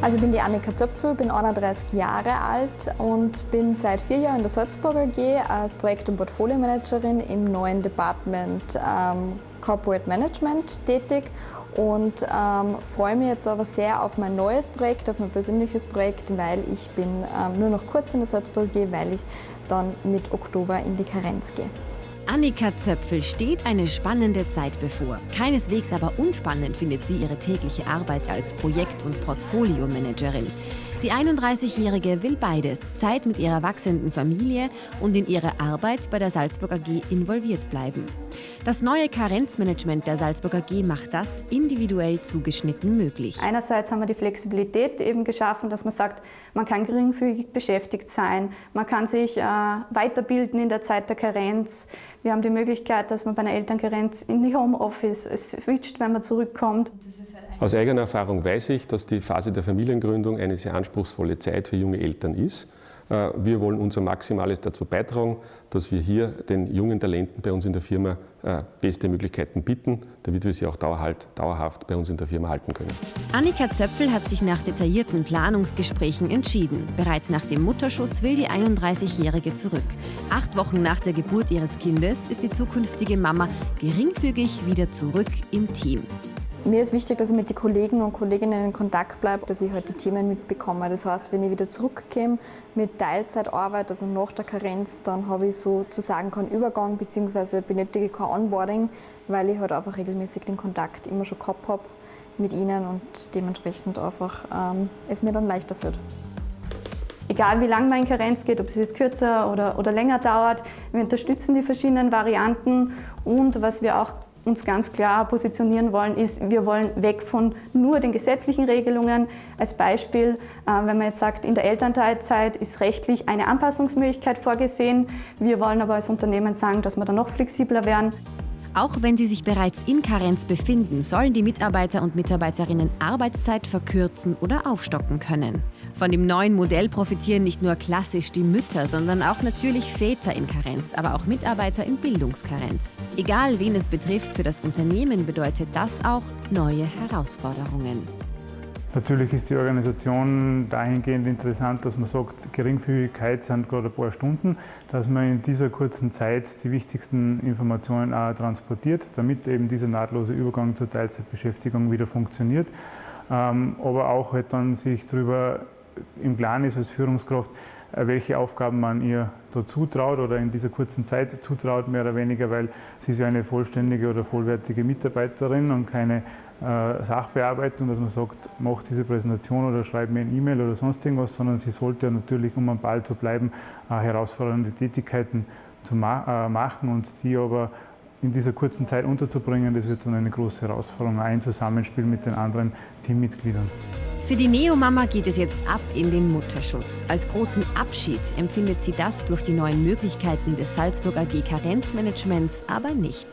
Also ich bin die Annika Zöpfel, bin 31 Jahre alt und bin seit vier Jahren in der Salzburger AG als Projekt- und Portfolio-Managerin im neuen Department ähm, Corporate Management tätig und ähm, freue mich jetzt aber sehr auf mein neues Projekt, auf mein persönliches Projekt, weil ich bin ähm, nur noch kurz in der Salzburger AG, weil ich dann mit Oktober in die Karenz gehe. Annika Zöpfel steht eine spannende Zeit bevor. Keineswegs aber unspannend findet sie ihre tägliche Arbeit als Projekt- und Portfoliomanagerin. Die 31-Jährige will beides, Zeit mit ihrer wachsenden Familie und in ihre Arbeit bei der Salzburg AG involviert bleiben. Das neue Karenzmanagement der Salzburg AG macht das individuell zugeschnitten möglich. Einerseits haben wir die Flexibilität eben geschaffen, dass man sagt, man kann geringfügig beschäftigt sein, man kann sich äh, weiterbilden in der Zeit der Karenz. Wir haben die Möglichkeit, dass man bei einer Elternkarenz in die Homeoffice switcht, wenn man zurückkommt. Aus eigener Erfahrung weiß ich, dass die Phase der Familiengründung eine sehr anspruchsvolle Zeit für junge Eltern ist. Äh, wir wollen unser Maximales dazu beitragen, dass wir hier den jungen Talenten bei uns in der Firma äh, beste Möglichkeiten bieten, damit wir sie auch dauerhaft bei uns in der Firma halten können. Annika Zöpfel hat sich nach detaillierten Planungsgesprächen entschieden. Bereits nach dem Mutterschutz will die 31-Jährige zurück. Acht Wochen nach der Geburt ihres Kindes ist die zukünftige Mama geringfügig wieder zurück im Team. Mir ist wichtig, dass ich mit den Kollegen und Kolleginnen in Kontakt bleibe, dass ich halt die Themen mitbekomme. Das heißt, wenn ich wieder zurückkomme mit Teilzeitarbeit, also nach der Karenz, dann habe ich sozusagen keinen Übergang bzw. benötige kein Onboarding, weil ich halt einfach regelmäßig den Kontakt immer schon gehabt habe mit ihnen und dementsprechend einfach ähm, es mir dann leichter wird. Egal wie lang mein Karenz geht, ob es jetzt kürzer oder, oder länger dauert, wir unterstützen die verschiedenen Varianten und was wir auch uns ganz klar positionieren wollen, ist, wir wollen weg von nur den gesetzlichen Regelungen. Als Beispiel, äh, wenn man jetzt sagt, in der Elternteilzeit ist rechtlich eine Anpassungsmöglichkeit vorgesehen. Wir wollen aber als Unternehmen sagen, dass wir da noch flexibler werden. Auch wenn sie sich bereits in Karenz befinden, sollen die Mitarbeiter und Mitarbeiterinnen Arbeitszeit verkürzen oder aufstocken können. Von dem neuen Modell profitieren nicht nur klassisch die Mütter, sondern auch natürlich Väter in Karenz, aber auch Mitarbeiter in Bildungskarenz. Egal wen es betrifft, für das Unternehmen bedeutet das auch neue Herausforderungen. Natürlich ist die Organisation dahingehend interessant, dass man sagt, Geringfügigkeit sind gerade ein paar Stunden, dass man in dieser kurzen Zeit die wichtigsten Informationen auch transportiert, damit eben dieser nahtlose Übergang zur Teilzeitbeschäftigung wieder funktioniert. Ähm, aber auch halt dann sich darüber im Klaren ist als Führungskraft, welche Aufgaben man ihr da zutraut oder in dieser kurzen Zeit zutraut, mehr oder weniger, weil sie ist ja eine vollständige oder vollwertige Mitarbeiterin und keine äh, Sachbearbeitung, dass man sagt, mach diese Präsentation oder schreib mir ein E-Mail oder sonst irgendwas, sondern sie sollte natürlich, um am Ball zu bleiben, äh, herausfordernde Tätigkeiten zu ma äh, machen und die aber in dieser kurzen Zeit unterzubringen, das wird dann eine große Herausforderung, ein Zusammenspiel mit den anderen Teammitgliedern. Für die Neomama geht es jetzt ab in den Mutterschutz. Als großen Abschied empfindet sie das durch die neuen Möglichkeiten des Salzburg AG Karenzmanagements aber nicht.